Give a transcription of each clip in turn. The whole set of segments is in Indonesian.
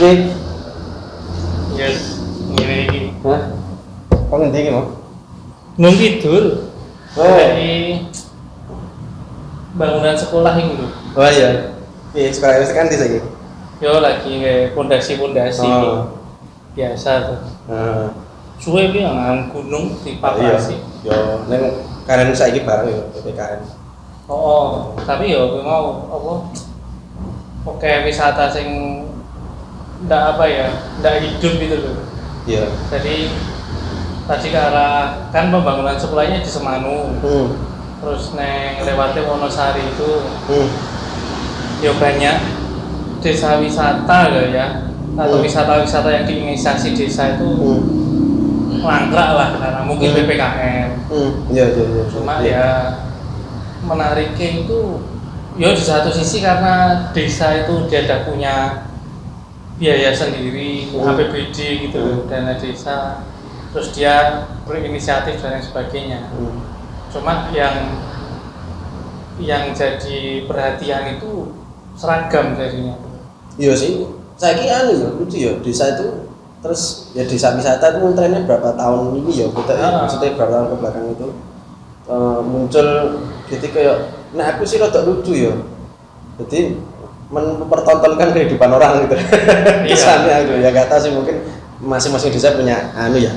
Ki. yes, ngene iki. Hah? Kok ngendi iki, Mo? Nung. Oh. Dari bangunan sekolah ini lho. Oh iya. Iya, sekolah wis kan di sini. Yo lagi kayak pondasi-pondasi Oh. biasa tuh. Heeh. Suwe iki nang gunung di Papasi. Yo, ning karen saiki bareng yo PPKN. Oh, oh, tapi yo mau apa? Oke wisata sing ndak apa ya, ndak hidup gitu loh. Iya. Jadi tadi ke arah kan pembangunan sekolahnya di Semanu, Hmm. terus neng lewati Wonosari itu Hmm. ya banyak desa wisata loh ya atau Hmm. wisata-wisata yang diinisiasi desa itu Hmm. mangkrak lah karena mungkin Hmm. PPKM Hmm. Iya, iya, iya. cuma Iya. ya menariknya itu ya di satu sisi karena desa itu dia ada punya biaya sendiri Hmm. APBD gitu Hmm. dana desa terus dia berinisiatif dan lain sebagainya Hmm. cuma yang yang jadi perhatian itu seragam jadinya Iya sih. Saiki anu ya, lucu ya desa itu terus ya desa wisata itu trennya berapa tahun ini ya kita ya, Ah. maksudnya berapa tahun ke belakang itu eh, muncul jadi kayak nah aku sih rada lucu ya jadi mempertontonkan kehidupan orang gitu Iya. kesannya gitu ya gak tahu sih mungkin masing-masing desa punya anu ya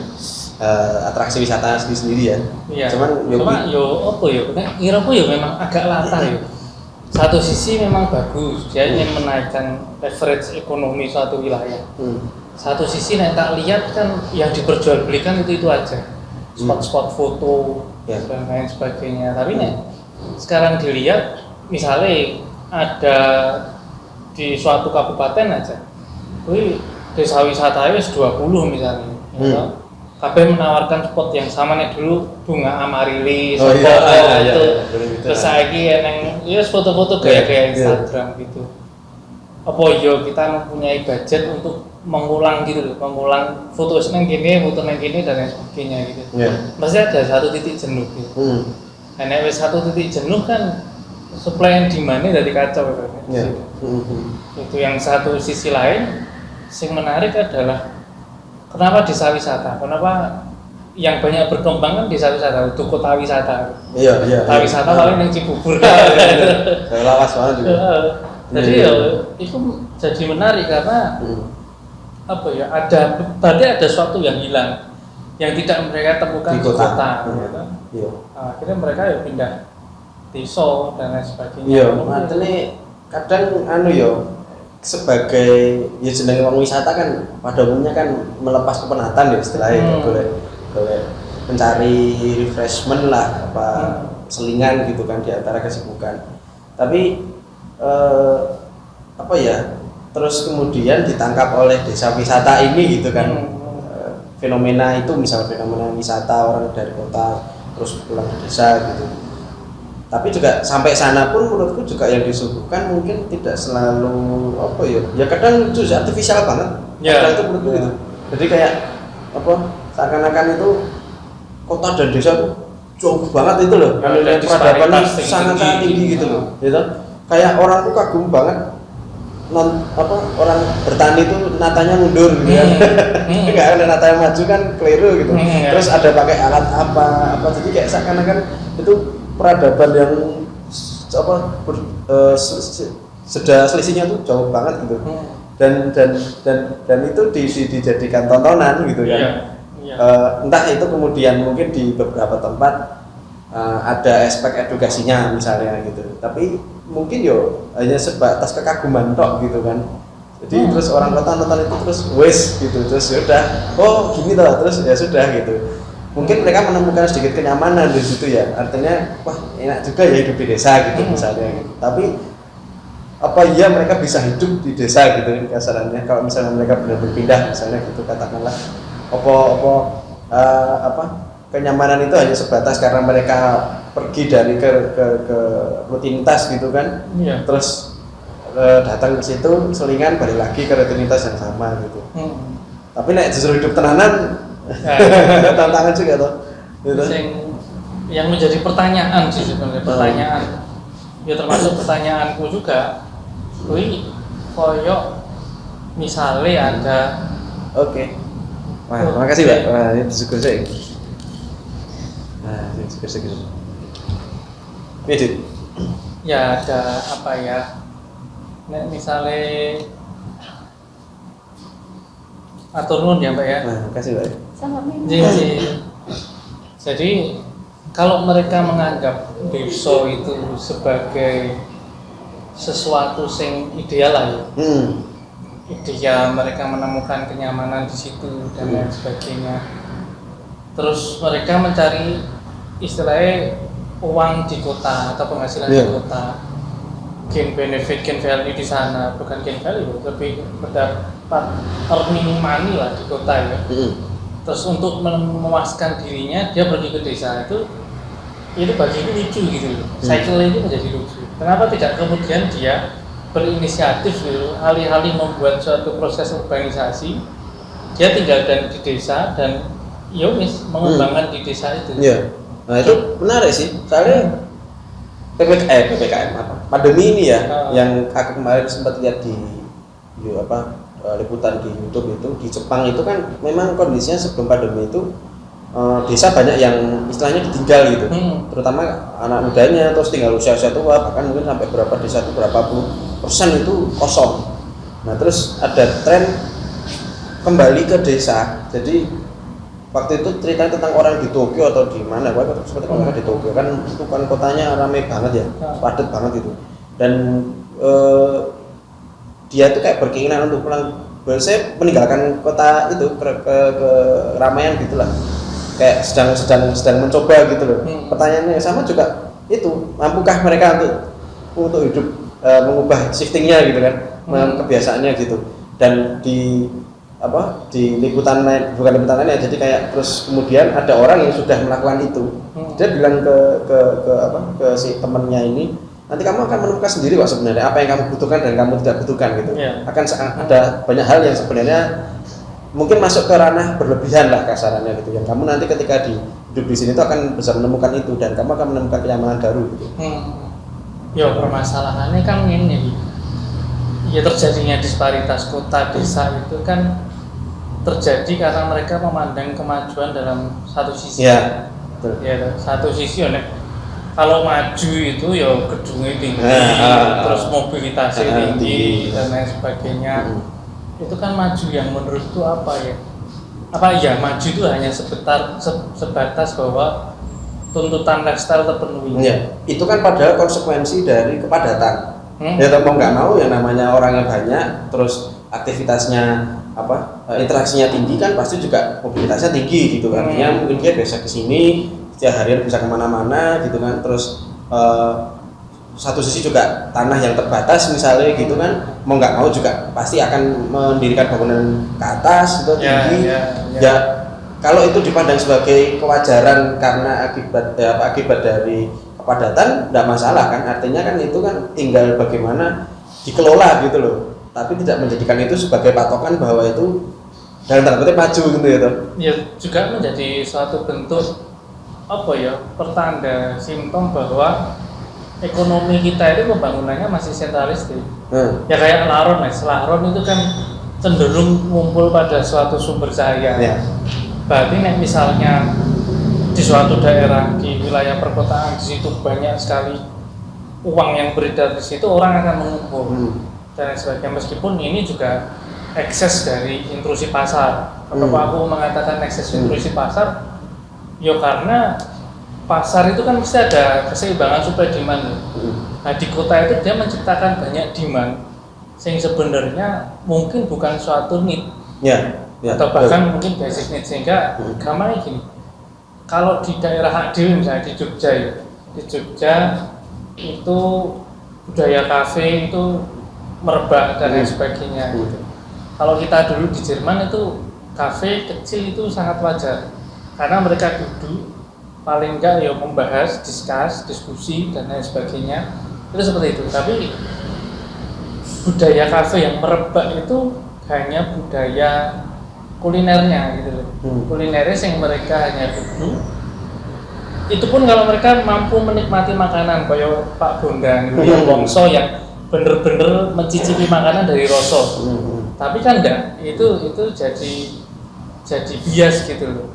eh, atraksi wisata sendiri sendiri ya Iya. cuman ya Cuma yo apa yo, nek kira yo memang agak latah yo. Satu sisi memang bagus, dia ingin menaikkan leverage ekonomi suatu wilayah. hmm, Satu sisi nek tak lihat kan yang diperjualbelikan itu itu aja, spot-spot foto Ya. dan lain sebagainya. Tapi nek sekarang dilihat, misalnya ada di suatu kabupaten aja, wih desa wisata wis 20 misalnya, ya Hmm. kabeh menawarkan spot yang sama nih dulu bunga amarilis, Oh, iya, iya, iya, itu. iya, terus saiki eneng ya foto-foto Iya, gaya-gaya iya. Instagram gitu. Apa yo kita mempunyai budget untuk mengulang gitu loh, mengulang foto neng gini, foto neng gini dan lain sebagainya gitu. ya Pasti ada satu titik jenuh gitu. hmm, Nah, nek wis satu titik jenuh kan supply and demand-nya dari kacau kan. ya. Itu yang satu sisi lain, yang menarik adalah kenapa desa wisata? Kenapa yang banyak berkembang kan desa wisata, itu kota wisata. iya iya Kota iya. wisata paling yang Cibubur. Saya lawas banget juga Heeh. Jadi Iya, ya iya. itu jadi menarik karena Hmm. apa ya ada berarti ada sesuatu yang hilang yang tidak mereka temukan Di di kota. kota, Hmm. gitu. iya akhirnya mereka ya pindah desa dan lain sebagainya. iya matene kadang anu yo sebagai ya jenenge wong wisata kan pada umumnya kan melepas kepenatan ya istilahnya Hmm. boleh boleh mencari refreshment lah apa Hmm. selingan gitu kan di antara kesibukan tapi eh, apa ya terus kemudian ditangkap oleh desa wisata ini gitu kan Hmm. Eh, fenomena itu misalnya fenomena wisata orang dari kota terus pulang ke desa gitu tapi juga sampai sana pun menurutku juga yang disuguhkan mungkin tidak selalu apa ya ya kadang lucu sih artifisial banget Ya. kadang itu menurutku Ya. gitu jadi kayak apa seakan-akan itu kota dan desa tuh jauh banget itu loh Ya, kalau ada lihat peradaban disparitas yang sangat sangat tinggi. tinggi gitu loh gitu kayak orang tuh kagum banget non apa orang bertani itu natanya mundur gitu kan Hmm. Hmm. nggak ada nata yang maju kan keliru gitu Hmm, ya. terus ada pakai alat apa apa jadi kayak seakan-akan itu peradaban yang apa ber- se- se- sudah selisihnya tuh jauh banget gitu Hmm. dan dan dan dan itu di, di- dijadikan tontonan gitu kan Iya. Iya. Eh, entah itu kemudian mungkin di beberapa tempat eh, ada aspek edukasinya misalnya gitu tapi mungkin yo hanya sebatas kekaguman tok gitu kan jadi Hmm. terus orang kota nonton itu terus wes gitu terus ya udah oh gini toh terus ya sudah gitu mungkin mereka menemukan sedikit kenyamanan di situ ya artinya wah enak juga ya hidup di desa gitu Hmm. misalnya gitu. tapi apa iya mereka bisa hidup di desa gitu kasarannya kalau misalnya mereka benar berpindah misalnya gitu katakanlah apa apa eh, apa kenyamanan itu hanya sebatas karena mereka pergi dari ke ke, ke rutinitas gitu kan Iya. terus eh, datang ke situ selingan balik lagi ke rutinitas yang sama gitu Hmm. tapi nek justru hidup tenanan tantangan juga tuh gitu. Sing- yang menjadi pertanyaan sih sebenarnya Hmm. pertanyaan ya termasuk pertanyaanku juga kui koyok misalnya ada Oke. Wah, Oke. makasih Pak. Wah, ini bersyukur saya. Nah, ini syukur syukur. Ini ya ada apa ya Nek misalnya atur nuhun ya mbak ya Nah, makasih Pak. Sama minum. jadi, jadi kalau mereka menganggap desa itu sebagai sesuatu yang ideal lah ya Hmm. ideal mereka menemukan kenyamanan di situ dan lain sebagainya terus mereka mencari istilahnya uang di kota atau penghasilan di Iya. kota gain benefit gain value di sana bukan gain value lebih mendapat earning money lah di kota ya Hmm. Terus untuk memuaskan dirinya dia pergi ke desa itu itu bagiku lucu gitu loh Hmm. cycle itu menjadi lucu kenapa tidak kemudian dia berinisiatif gitu alih-alih membuat suatu proses urbanisasi dia tinggal dan di desa dan ya wis mengembangkan di desa itu Iya. Nah, itu menarik sih. Soalnya PPKM, eh, PPKM apa? Pandemi ini ya, Ah. yang aku kemarin sempat lihat di, di apa eh, liputan di YouTube itu di Jepang itu kan memang kondisinya sebelum pandemi itu eh, desa banyak yang istilahnya ditinggal gitu. Hmm. Terutama anak mudanya terus tinggal usia-usia tua bahkan mungkin sampai berapa desa itu berapa puluh persen itu kosong. Nah terus ada tren kembali ke desa. Jadi waktu itu cerita tentang orang di Tokyo atau di mana, gua seperti kalau di Tokyo kan itu kan kotanya ramai banget ya, Hmm. padat banget itu. Dan eh, dia tuh kayak berkeinginan untuk pulang. Saya meninggalkan kota itu ke, ke, ke ramaian gitulah, kayak sedang sedang sedang mencoba gitu loh. Hmm. Pertanyaannya sama juga itu, mampukah mereka untuk untuk hidup eh, mengubah shiftingnya gitu kan, Hmm. kebiasaannya gitu. Dan di apa di liputan lain bukan liputan lain ya jadi kayak terus kemudian ada orang yang sudah melakukan itu Hmm. dia bilang ke ke ke apa ke si temennya ini nanti kamu akan menemukan sendiri kok sebenarnya apa yang kamu butuhkan dan kamu tidak butuhkan gitu Iya. akan ada banyak hal yang sebenarnya mungkin masuk ke ranah berlebihan lah kasarannya gitu yang kamu nanti ketika di hidup di sini tuh akan bisa menemukan itu dan kamu akan menemukan kenyamanan baru gitu Hmm. Ya permasalahannya kan ini ya terjadinya disparitas kota desa itu kan terjadi karena mereka memandang kemajuan dalam satu sisi. ya betul. Ya, satu sisi ya kalau maju itu ya gedungnya tinggi, ah. terus mobilitasnya Ah, tinggi tinggi. dan lain sebagainya. Mm. Itu kan maju yang menurutku apa ya? Apa ya maju itu hanya sebentar se- sebatas bahwa tuntutan lifestyle terpenuhi. Ya, itu kan padahal konsekuensi dari kepadatan. Hmm. Ya mau nggak mau yang namanya orangnya banyak, terus aktivitasnya apa eh, interaksinya tinggi kan pasti juga mobilitasnya tinggi gitu. Artinya Hmm. mungkin dia biasa ke sini, setiap harian bisa ke mana-mana gitu kan. Terus eh, satu sisi juga tanah yang terbatas misalnya gitu kan, mau nggak mau juga pasti akan mendirikan bangunan ke atas gitu Ya, tinggi. ya, ya. ya kalau itu dipandang sebagai kewajaran karena akibat ya, apa, akibat dari kepadatan tidak masalah kan artinya kan itu kan tinggal bagaimana dikelola gitu loh tapi tidak menjadikan itu sebagai patokan bahwa itu dalam tanda kutip maju gitu ya toh. ya juga menjadi suatu bentuk apa ya pertanda simptom bahwa ekonomi kita itu pembangunannya masih sentralistik Hmm. ya kayak Laron mas Laron itu kan cenderung ngumpul pada suatu sumber cahaya Ya. berarti nek misalnya di suatu daerah di wilayah perkotaan di situ banyak sekali uang yang beredar di situ orang akan mengumpul Hmm. dan sebagainya meskipun ini juga ekses dari intrusi pasar kenapa Hmm. aku mengatakan ekses Hmm. intrusi pasar ya karena pasar itu kan mesti ada keseimbangan supply demand ya. Hmm. nah di kota itu dia menciptakan banyak demand yang sebenarnya mungkin bukan suatu need ya, ya atau bahkan mungkin basic need sehingga Hmm. gampangnya gini kalau di daerah Adil misalnya di Jogja ya di Jogja itu budaya kafe itu merebak dan lain Hmm. sebagainya Hmm. gitu. Kalau kita dulu di Jerman itu kafe kecil itu sangat wajar karena mereka duduk paling enggak ya membahas, diskus, diskusi dan lain sebagainya itu seperti itu. Tapi budaya kafe yang merebak itu hanya budaya kulinernya gitu loh. Hmm. Kulinernya yang mereka hanya duduk itu pun kalau mereka mampu menikmati makanan kayak Pak Bondan yang Hmm. bongso yang bener-bener mencicipi makanan dari rosok Hmm. tapi kan enggak itu itu jadi jadi bias gitu loh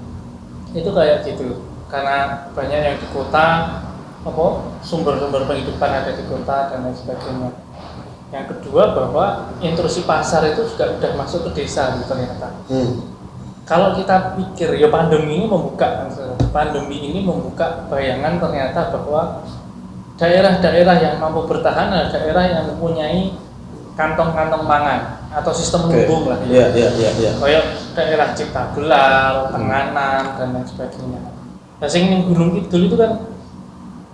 itu kayak gitu. Karena banyak yang di kota apa sumber-sumber penghidupan ada di kota dan lain sebagainya. Yang kedua bahwa intrusi pasar itu juga sudah masuk ke desa gitu ternyata. Hmm. kalau kita pikir ya pandemi ini membuka pandemi ini membuka bayangan ternyata bahwa daerah-daerah yang mampu bertahan adalah daerah yang mempunyai kantong-kantong pangan atau sistem lumbung lah. Iya, iya, iya, iya. kayak daerah Cipta Gelar, Tenganan dan lain sebagainya. Nah, sing ning Gunung Kidul itu kan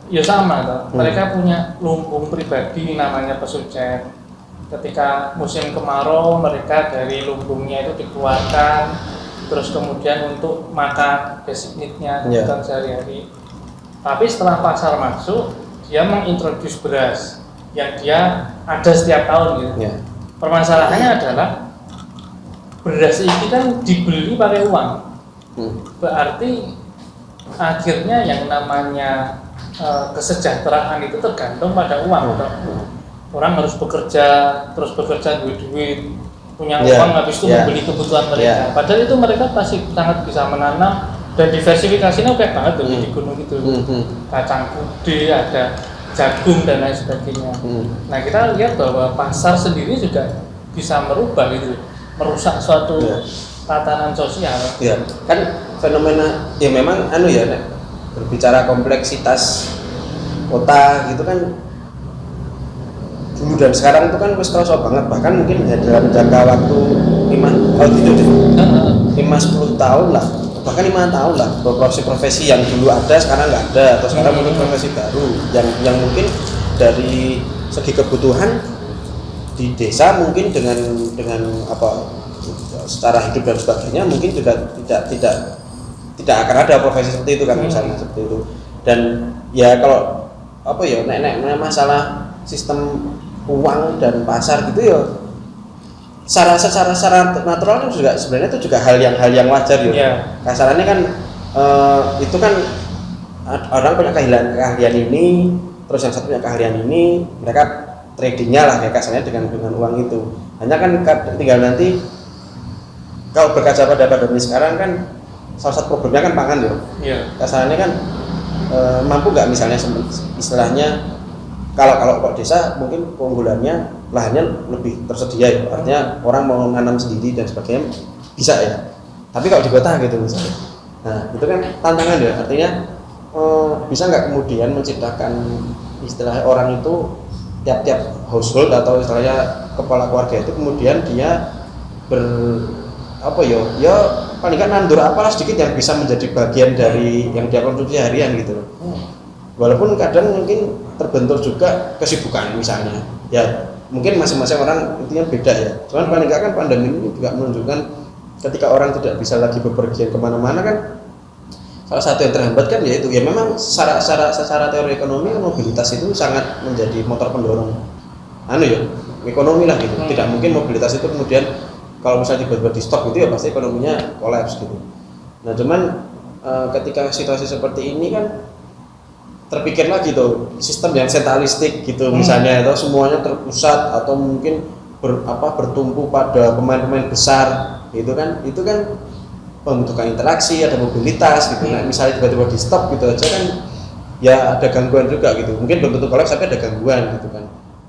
ya sama toh. Hmm. Mereka punya lumbung pribadi namanya pesucet. Ketika musim kemarau mereka dari lumbungnya itu dikeluarkan terus kemudian untuk makan basic need-nya Iya. kebutuhan sehari-hari. Tapi setelah pasar masuk, dia mengintroduce beras yang dia ada setiap tahun gitu Iya. permasalahannya adalah beras ini kan dibeli pakai uang Hmm. berarti akhirnya yang namanya eh, kesejahteraan itu tergantung pada uang toh. orang harus bekerja terus bekerja duit duit punya Iya, uang habis itu iya. membeli kebutuhan mereka Iya. padahal itu mereka pasti sangat bisa menanam dan diversifikasinya oke banget tuh Hmm. di gunung itu Hmm, hmm. kacang kude ada jagung dan lain sebagainya Hmm. Nah kita lihat bahwa pasar sendiri juga bisa merubah gitu, merusak suatu Iya. tatanan sosial. Ya, kan fenomena ya memang anu ya Nek, berbicara kompleksitas kota gitu kan dulu dan sekarang itu kan wis kerasa banget bahkan mungkin ya dalam jangka waktu lima kalau tidak Heeh. lima sepuluh tahun lah bahkan lima tahun lah profesi-profesi yang dulu ada sekarang nggak ada atau sekarang Hmm. mungkin profesi baru yang yang mungkin dari segi kebutuhan di desa mungkin dengan dengan apa secara hidup dan sebagainya mungkin juga tidak tidak tidak akan ada profesi seperti itu kan Hmm. misalnya seperti itu dan ya kalau apa ya nek nek nek masalah sistem uang dan pasar gitu ya secara secara secara natural itu juga sebenarnya itu juga hal yang hal yang wajar ya Iya. kasarannya kan eh, itu kan orang punya keahlian keahlian ini terus yang satu punya keahlian ini mereka tradingnya lah ya kasarnya dengan dengan uang itu. Hanya kan ka- tinggal nanti kalau berkaca pada pandemi sekarang kan salah satu problemnya kan pangan ya Iya. kasarannya kan eh, mampu nggak misalnya istilahnya kalau kalau kok desa mungkin keunggulannya lahannya lebih tersedia ya artinya orang mau nanam sendiri dan sebagainya bisa ya. Tapi kalau di kota gitu misalnya. Nah itu kan tantangan ya artinya eh, bisa nggak kemudian menciptakan istilah orang itu tiap-tiap household atau istilahnya kepala keluarga itu kemudian dia ber apa ya ya paling kan nandur apalah sedikit yang bisa menjadi bagian dari yang dia konsumsi harian gitu loh. Walaupun kadang mungkin terbentur juga kesibukan misalnya. Ya mungkin masing-masing orang intinya beda ya. Cuman paling nggak kan pandemi ini juga menunjukkan ketika orang tidak bisa lagi bepergian ke mana-mana kan salah satu yang terhambat kan yaitu ya memang secara secara secara teori ekonomi mobilitas itu sangat menjadi motor pendorong anu ya ekonomi lah gitu Hmm. tidak mungkin mobilitas itu kemudian kalau misalnya tiba-tiba di stop gitu ya pasti ekonominya kolaps gitu nah cuman eh, ketika situasi seperti ini kan terpikir lagi tuh sistem yang sentralistik gitu Hmm. misalnya atau semuanya terpusat atau mungkin ber, apa bertumpu pada pemain-pemain besar gitu kan itu kan membutuhkan interaksi ada mobilitas gitu. Nah misalnya tiba-tiba di stop gitu aja kan ya ada gangguan juga gitu. Mungkin belum tentu kolaps tapi ada gangguan gitu kan.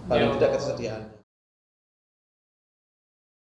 Paling Ya. tidak ketersediaan